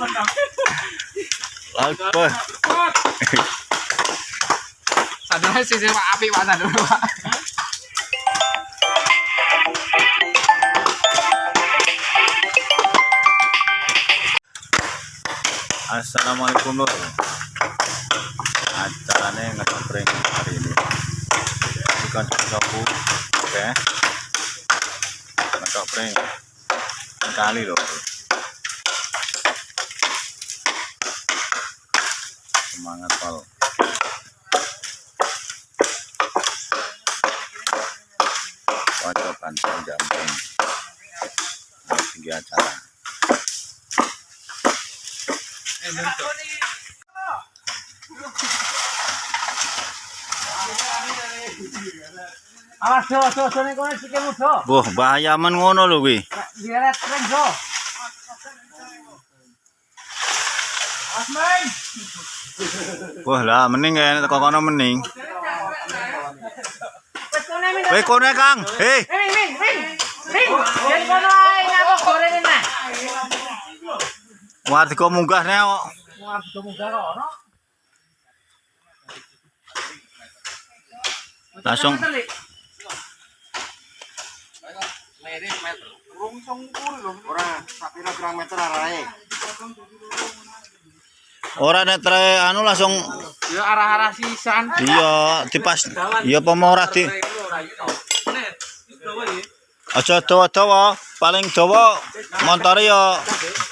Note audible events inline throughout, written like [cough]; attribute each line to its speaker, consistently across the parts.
Speaker 1: Apa?
Speaker 2: Sadar sih sih Pak api Pak sadar Pak.
Speaker 1: Assalamualaikum Lur. Acaranya ngeprank hari ini. Bukan sapu, oke? Ngeprank kali loh.
Speaker 2: Awas do do do ning kono sikilmu do.
Speaker 1: Wah, bahaya men ngono lho kuwi.
Speaker 2: Diret tren do. Asmen.
Speaker 1: Wah lah mending ya teko kono mending.
Speaker 2: Kono
Speaker 1: ya, Kang. Hei,
Speaker 2: Min min min. Min. Yen kono ae ngapa goreng ini.
Speaker 1: warga munggah nek kok.
Speaker 2: Wah, munggah kok ono.
Speaker 1: Langsung. ora nek tre anu langsung
Speaker 2: Ya arah-arah sisan.
Speaker 1: iya dipas iya pemorah di aja dawa-dawa paling dawa montore ya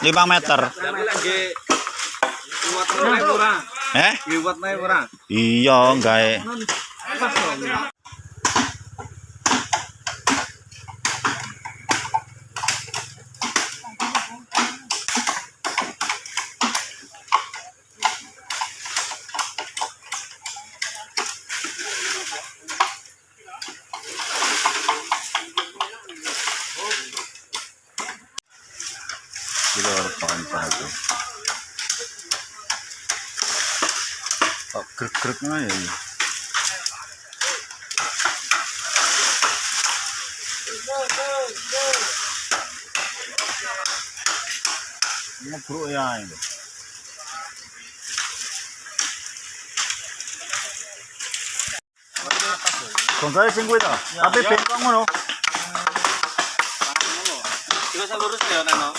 Speaker 1: 5 meter. Eh? Iya, gawe. Kilo panca itu. Kok grek-grek ya ini? Ngebruk ya ini. Bongkare sing kuwi to. Tapi bengkong ngono.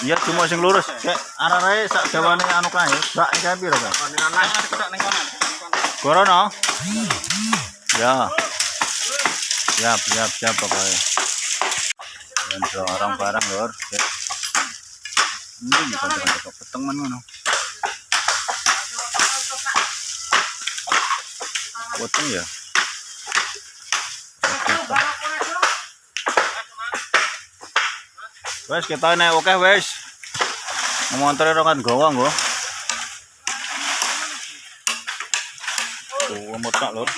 Speaker 1: Iya cuma sing lurus. Kayak arah-arahe sak dawane anu kae. Sak kae piro kae? Corona. Ya. Siap, siap, siap pokoknya. Dan seorang barang lor. Cek. Ya. Wes kita naik oke wes. Montore kan gawa nggo. Tuh motak lur.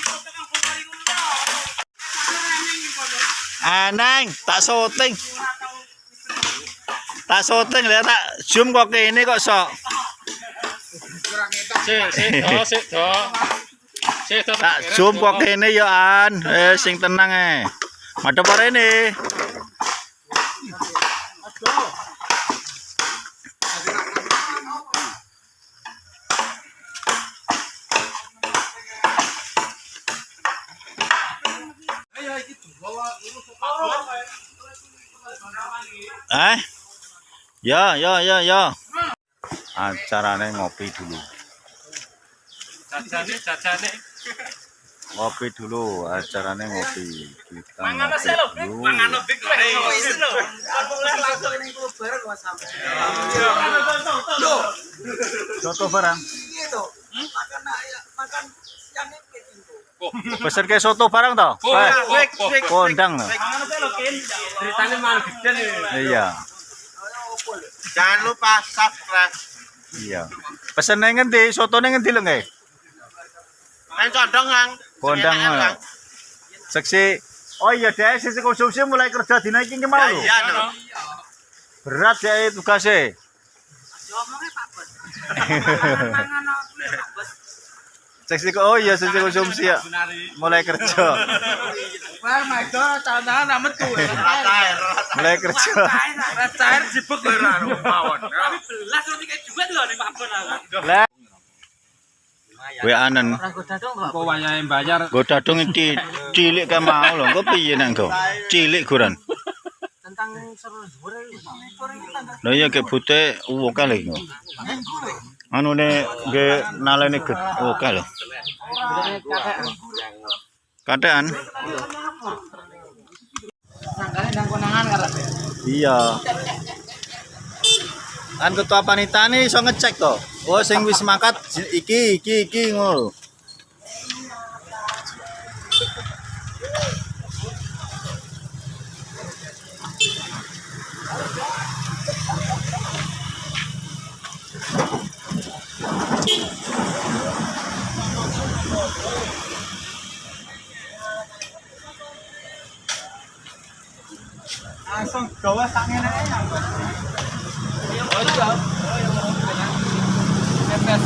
Speaker 1: Aneng, tak syuting. Tak syuting lihat tak zoom kok ke ini kok sok. [laughs] Tak zoom kok ke ini ya an. Eh sing tenang eh. Madep ini. Eh? Ya, ya, ya, ya. Acaranya ngopi dulu.
Speaker 3: Jajane jajane.
Speaker 1: Ngopi dulu, acaranya ngopi. Kita ngopi dulu.
Speaker 3: mangan. Wis lho. Langsung ning klub bareng Mas. Lho,
Speaker 1: Soto barang.
Speaker 3: piye to? Makan ayak, makan.
Speaker 1: Pesen ke soto barang toh? Kondang toh.
Speaker 3: Ceritane malah gede
Speaker 1: Iya,
Speaker 3: Jangan lupa subscribe.
Speaker 1: iya. Pesen nang ngendi? Soto nang ngendi lho nggih?
Speaker 3: Kan condong, Kang.
Speaker 1: Kondang. Seksi. Oh iya deh, sisi konsumsi mulai kerja dina iki ki mau lho.
Speaker 3: Iya, no.
Speaker 1: Berat ya tugasnya. [laughs] Seksi oh iya seksi konsumsi ya. Mulai kerja. [laughs]
Speaker 3: Wah, my god, tanah nama tuh. Ratair.
Speaker 1: Mulai kerja.
Speaker 3: Ratair jebuk ora mawon. Tapi belas kayak juga lho ning Pak Bon.
Speaker 1: Lah. Gue anen.
Speaker 3: Kok wayahe bayar
Speaker 1: dadung cilik mau loh. Gue piye nang kau? Cilik guran.
Speaker 3: tentang seru dhuwur
Speaker 1: Lah iya kayak bute uwo kali. Anu ne ge nalene get oke lho. Katean.
Speaker 3: Nangkane nang konangan karo.
Speaker 1: Iya. Kan ketua panitia nih iso ngecek to. Oh sing wis makat iki iki iki ngono.
Speaker 3: Langsung gawa sak ngene ae. Ojo. Pepes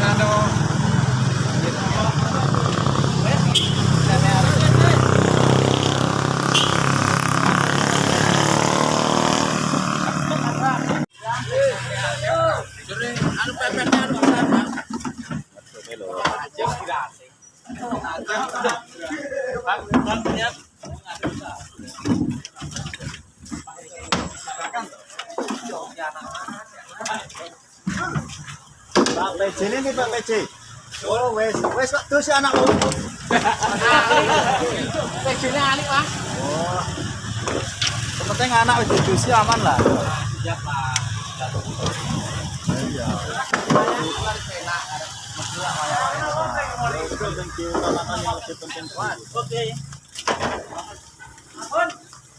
Speaker 3: kado Anu pepesnya anu
Speaker 1: Pak PJ ini Pak PJ. Oh wes wes kok terus anak lu.
Speaker 3: Alik, Pak.
Speaker 1: Penting anak wis didusi aman lah.
Speaker 3: Oke. Papan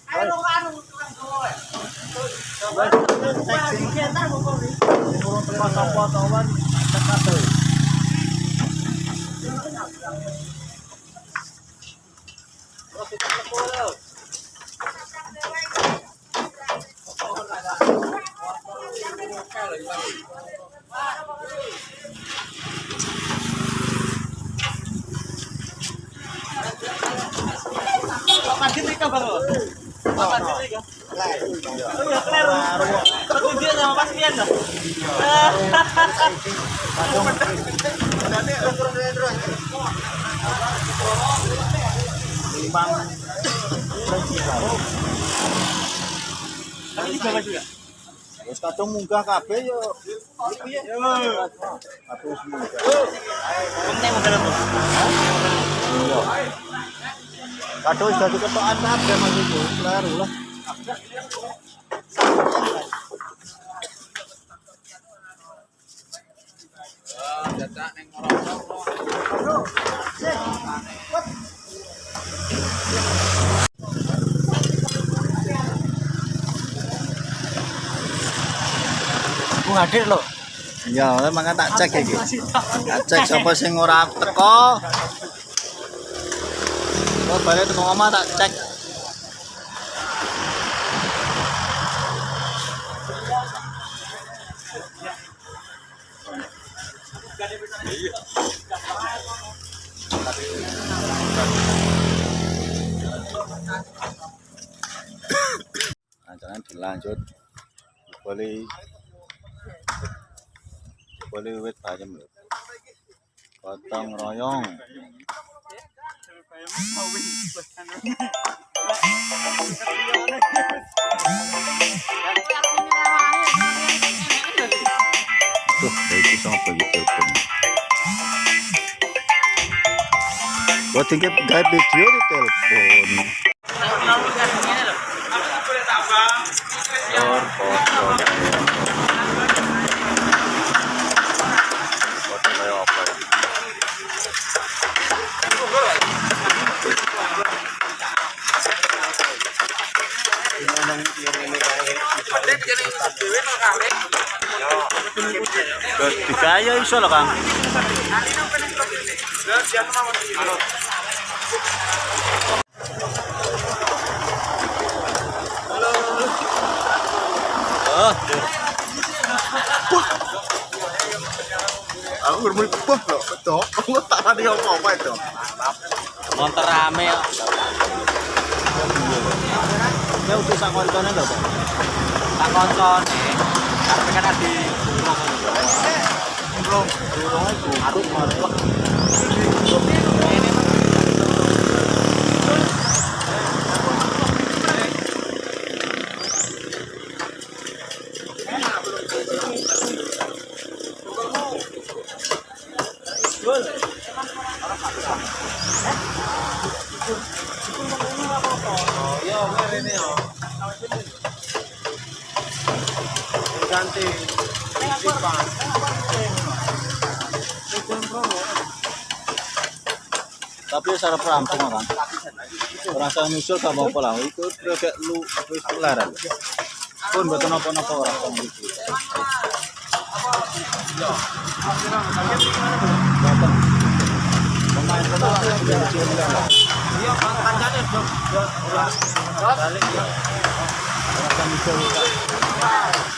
Speaker 3: diri ka baru. Papan diri ka. Oh iya, kler. Kemudian sama Mas Pian dah. [laughs] Juga.
Speaker 1: Wis kadung munggah kabeh yo. Kabeh wis munggah. Kadung kabeh Mas Kleru lah.
Speaker 3: Bung hadir loh.
Speaker 1: Iya, emang tak cek iki. Tak cek sapa sing ora teko. Kok balik teko omah tak cek. anh chỉ làm chút có lý có lý vết phải cho mình có tăng rồi không Tuh, dari itu sampai gitu pun. Gua tinggal gak di telepon. Or, foto, foto kayak apa ya? Terus digaya iso lho, Kang. Aku
Speaker 4: gurmun kebah lho. Betul. Lu tak tadi apa-apa itu.
Speaker 3: Montor rame kok.
Speaker 1: Ya udah sak koncone lho, Pak.
Speaker 3: Tak koncone. Karena kan ada di
Speaker 1: Belum. Durung iku arep Tapi secara perampung kan. Orang saya nyusul apa-apa lah. Itu kayak lu wis. Pun betul napa-napa orang.
Speaker 3: Iya,
Speaker 1: ya. Saya nyusul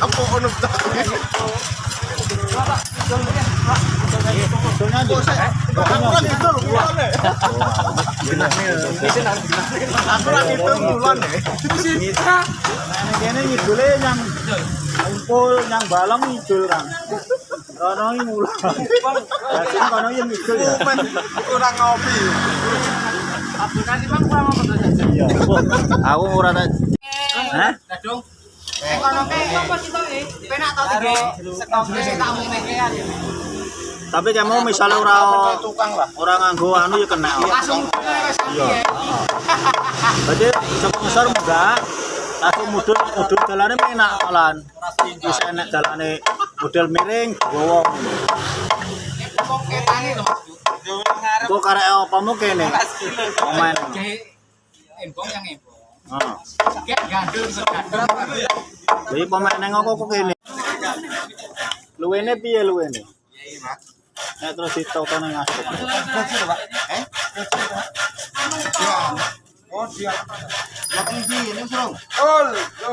Speaker 4: Ono Aku lagi bulan ya.
Speaker 1: Kene ngidule yang ngumpul yang balong ngidul kan. Iki kono ngidul ya.
Speaker 4: Men kurang ngopi.
Speaker 2: Kurang?
Speaker 1: Iya. Aku ora tak Hah?
Speaker 2: Gadung. Eh apa sih to eh? Penak tau tiga stoke tamu mekean.
Speaker 1: Tapi kamu misalnya ora
Speaker 4: Tukang lah.
Speaker 1: ora nganggo anu ya kena.
Speaker 2: Langsung
Speaker 1: Iya. Langsung mudul mudul dalane enak malan. Bisa enak dalane model miring gowo.
Speaker 2: ketane lho.
Speaker 1: Kok karek opamu kene? Pemain.
Speaker 2: Embong yang segandul.
Speaker 1: Jadi pemain neng kok kok kene. Luwene piye luwene? Nek terus ditauto nang aspek.
Speaker 4: Oh dia. Lagi di ini. Oh, yo.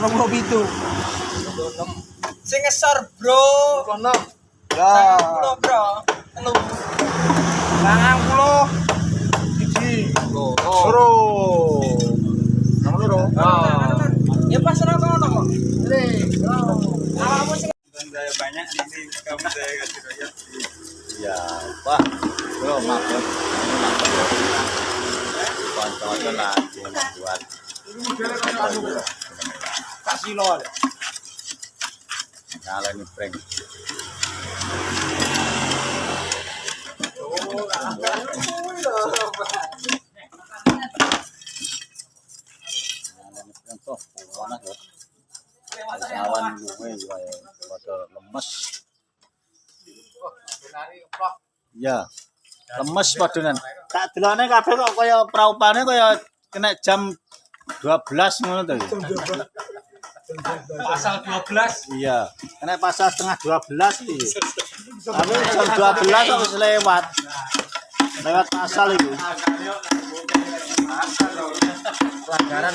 Speaker 3: Rong itu. Sing ngesor, Bro.
Speaker 4: Kono.
Speaker 3: Ya.
Speaker 4: Ya.
Speaker 3: Bro. Telu. 90. Oh.
Speaker 4: Loro. Nomor loro.
Speaker 3: Ya pas ora kono kok.
Speaker 4: banyak ini kamu saya kasih.
Speaker 1: Ya, Pak. Buat
Speaker 4: Kasih lo.
Speaker 1: ini prank. Nyala Ya, lemes padunan. Tak delone kabeh kok kaya praupane kaya kena jam 12 ngono to. ya?
Speaker 2: Pasal 12.
Speaker 1: Iya, kena pasal setengah 12 iki. Tapi jam 12 kok wis lewat. Lewat pasal itu.
Speaker 3: Pelanggaran.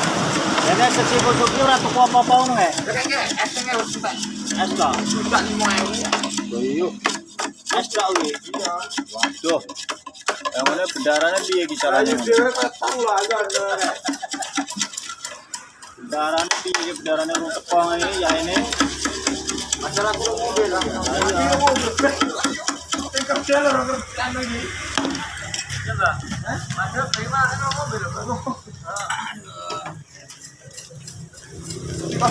Speaker 1: Jadi sesibu tujuh ratu kuah papau
Speaker 3: kayaknya, Esnya harus sudah. Es lah. Sudah
Speaker 1: iya. nih mau air. Es lah uli. Waduh. Yang
Speaker 2: mana bendarannya dia kisarannya? Bendarannya
Speaker 1: tahu lah kan. Bendarannya dia bendarannya
Speaker 2: rumah tepang ini ya ini. Masalah kurang mobil lah. Iya mobil. Tingkat jalan orang kerjaan lagi. Coba.
Speaker 4: Terima kan mobil ini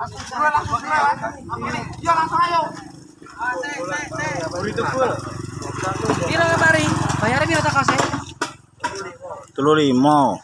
Speaker 3: langsung langsung langsung ya langsung ayo
Speaker 2: Telur limau.